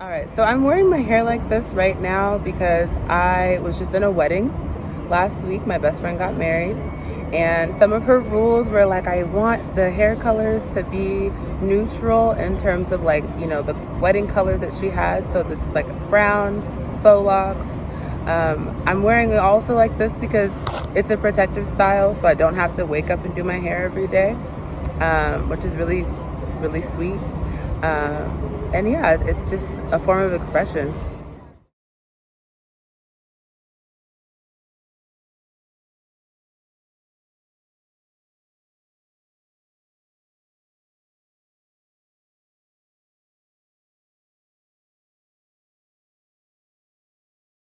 All right, so I'm wearing my hair like this right now because I was just in a wedding last week. My best friend got married and some of her rules were like, I want the hair colors to be neutral in terms of like, you know, the wedding colors that she had. So this is like brown, faux locks. Um, I'm wearing it also like this because it's a protective style so I don't have to wake up and do my hair every day, um, which is really, really sweet. Um, and yeah, it's just a form of expression.